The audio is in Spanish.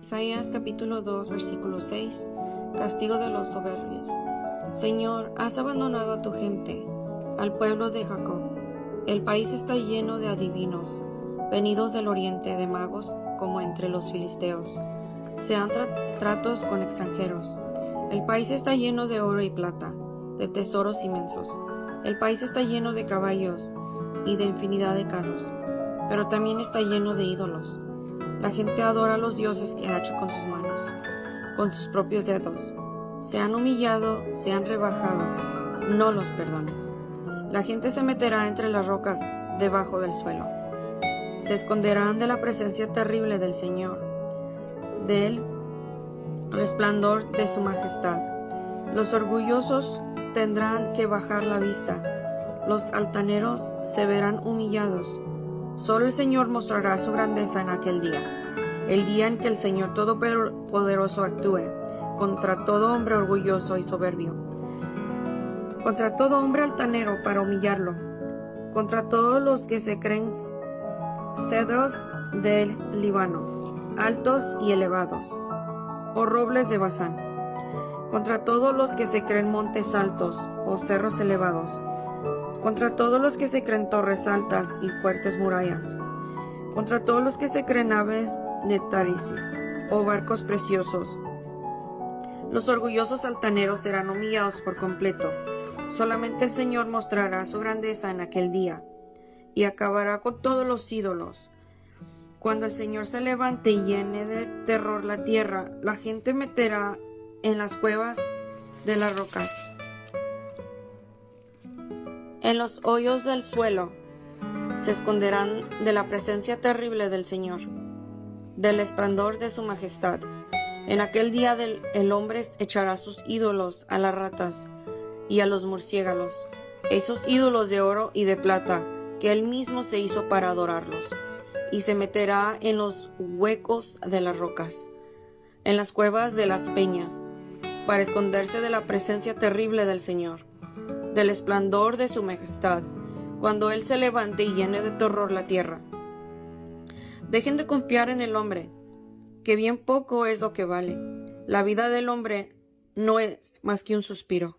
Isaías capítulo 2 versículo 6 Castigo de los soberbios. Señor, has abandonado a tu gente, al pueblo de Jacob. El país está lleno de adivinos, venidos del oriente de magos como entre los filisteos. Se han tratos con extranjeros. El país está lleno de oro y plata, de tesoros inmensos. El país está lleno de caballos y de infinidad de carros, pero también está lleno de ídolos. La gente adora a los dioses que ha hecho con sus manos, con sus propios dedos. Se han humillado, se han rebajado. No los perdones. La gente se meterá entre las rocas debajo del suelo. Se esconderán de la presencia terrible del Señor, del resplandor de su majestad. Los orgullosos tendrán que bajar la vista. Los altaneros se verán humillados. Solo el Señor mostrará su grandeza en aquel día, el día en que el Señor Todopoderoso actúe contra todo hombre orgulloso y soberbio, contra todo hombre altanero para humillarlo, contra todos los que se creen cedros del Líbano, altos y elevados, o robles de Bazán, contra todos los que se creen montes altos o cerros elevados, contra todos los que se creen torres altas y fuertes murallas, contra todos los que se creen aves de Tarisis o barcos preciosos. Los orgullosos altaneros serán humillados por completo. Solamente el Señor mostrará su grandeza en aquel día y acabará con todos los ídolos. Cuando el Señor se levante y llene de terror la tierra, la gente meterá en las cuevas de las rocas en los hoyos del suelo se esconderán de la presencia terrible del Señor, del esplendor de su majestad. En aquel día del, el hombre echará sus ídolos a las ratas y a los murciélagos, esos ídolos de oro y de plata que él mismo se hizo para adorarlos, y se meterá en los huecos de las rocas, en las cuevas de las peñas, para esconderse de la presencia terrible del Señor del esplendor de su majestad, cuando Él se levante y llene de terror la tierra. Dejen de confiar en el hombre, que bien poco es lo que vale. La vida del hombre no es más que un suspiro.